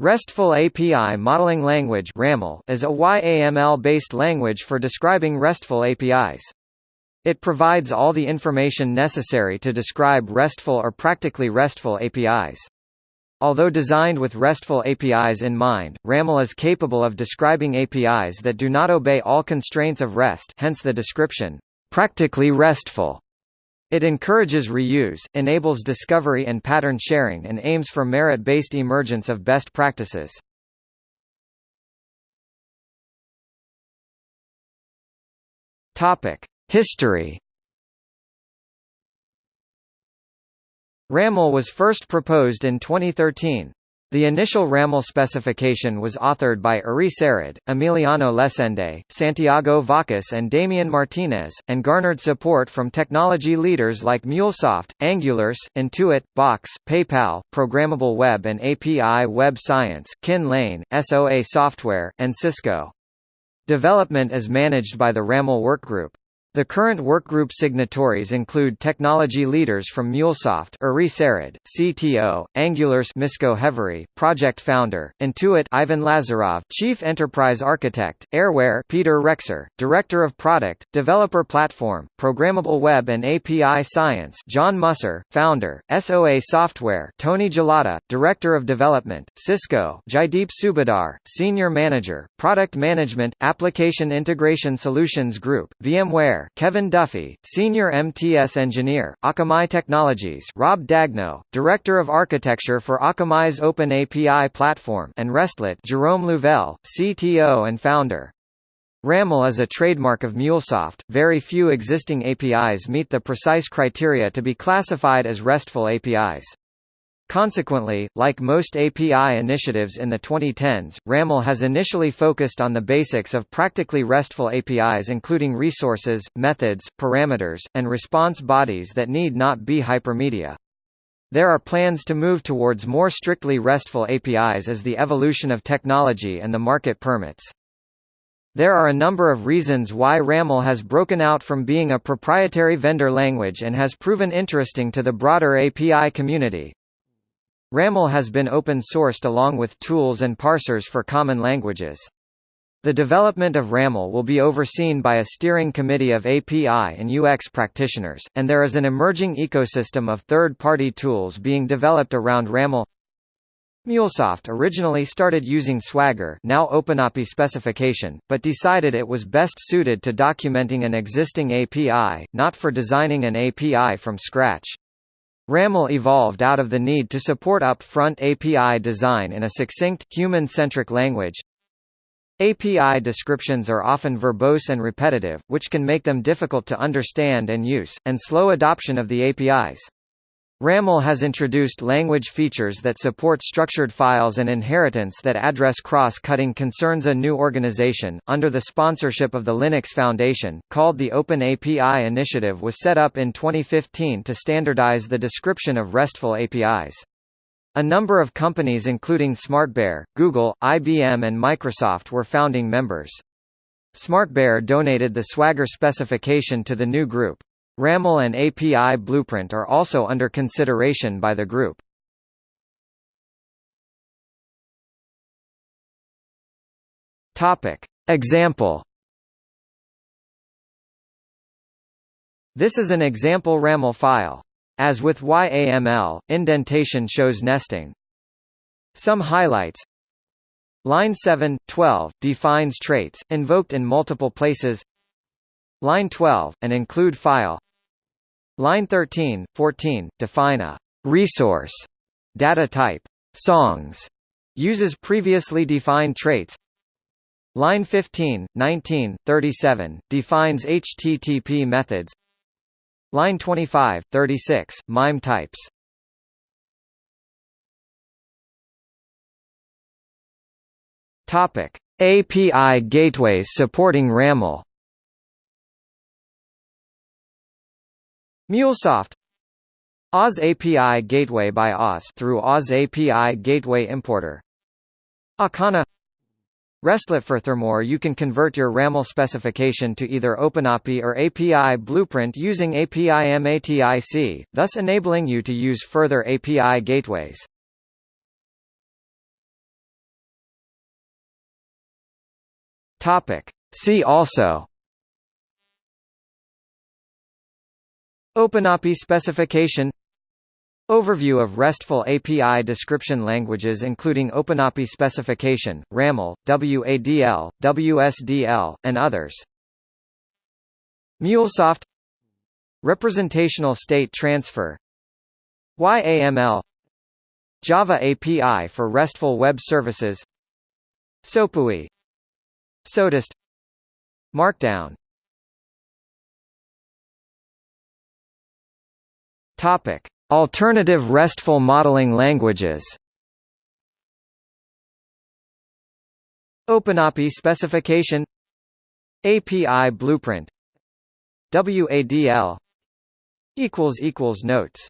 RESTful API Modeling Language is a YAML-based language for describing RESTful APIs. It provides all the information necessary to describe RESTful or practically RESTful APIs. Although designed with RESTful APIs in mind, RAML is capable of describing APIs that do not obey all constraints of REST hence the description, practically RESTful. It encourages reuse, enables discovery and pattern sharing and aims for merit-based emergence of best practices. History RAML was first proposed in 2013. The initial RAML specification was authored by Uri Sarid, Emiliano Lesende, Santiago Vacas and Damian Martinez, and garnered support from technology leaders like MuleSoft, AngularJS, Intuit, Box, PayPal, Programmable Web and API Web Science, Kin Lane, SOA Software, and Cisco. Development is managed by the RAML Workgroup. The current workgroup signatories include technology leaders from MuleSoft Uri Sarid, CTO, AngularJS Misko Hevery, project founder, Intuit Ivan Lazarov, Chief Enterprise Architect, Airware Peter Rexer, Director of Product, Developer Platform, Programmable Web and API Science John Musser, Founder, SOA Software Tony Gullotta, Director of Development, Cisco Jaideep Subedar, Senior Manager, Product Management, Application Integration Solutions Group, VMware Kevin Duffy, Senior MTS Engineer, Akamai Technologies Rob Daigneau, Director of Architecture for Akamai's Open API Platform and Restlet Jerome Louvel, CTO and founder. RAML is a trademark of MuleSoft. Very few existing APIs meet the precise criteria to be classified as RESTful APIs. Consequently, like most API initiatives in the 2010s, RAML has initially focused on the basics of practically RESTful APIs including resources, methods, parameters, and response bodies that need not be hypermedia. There are plans to move towards more strictly RESTful APIs as the evolution of technology and the market permits. There are a number of reasons why RAML has broken out from being a proprietary vendor language and has proven interesting to the broader API community. RAML has been open-sourced along with tools and parsers for common languages. The development of RAML will be overseen by a steering committee of API and UX practitioners, and there is an emerging ecosystem of third-party tools being developed around RAML. MuleSoft originally started using Swagger now OpenAPI specification, but decided it was best suited to documenting an existing API, not for designing an API from scratch. RAML evolved out of the need to support up-front API design in a succinct, human-centric language. API descriptions are often verbose and repetitive, which can make them difficult to understand and use, and slow adoption of the APIs. RAML has introduced language features that support structured files and inheritance that address cross-cutting concerns. A new organization, under the sponsorship of the Linux Foundation, called the Open API Initiative was set up in 2015 to standardize the description of RESTful APIs. A number of companies including SmartBear, Google, IBM and Microsoft were founding members. SmartBear donated the Swagger specification to the new group. RAML and API Blueprint are also under consideration by the group. Topic. Example This is an example RAML file. As with YAML, indentation shows nesting. Some highlights Line 7, 12, defines traits, invoked in multiple places Line 12, an include file Line 13, 14, define a resource data type songs uses previously defined traits. Line 15, 19, 37, defines HTTP methods. Line 25, 36, MIME types. Topic. API gateways supporting RAML MuleSoft Oz API Gateway by Oz through Oz API Gateway Importer Akana RESTlet Furthermore you can convert your RAML specification to either OpenAPI or API Blueprint using API MATIC, thus enabling you to use further API gateways. See also OpenAPI specification. Overview of RESTful API description languages including OpenAPI specification, RAML, WADL, WSDL, and others. MuleSoft. Representational state transfer. YAML Java API for RESTful web services. SOAPUI SOAtest Markdown Topic. Alternative RESTful modeling languages. OpenAPI specification. API blueprint. WADL equals equals Notes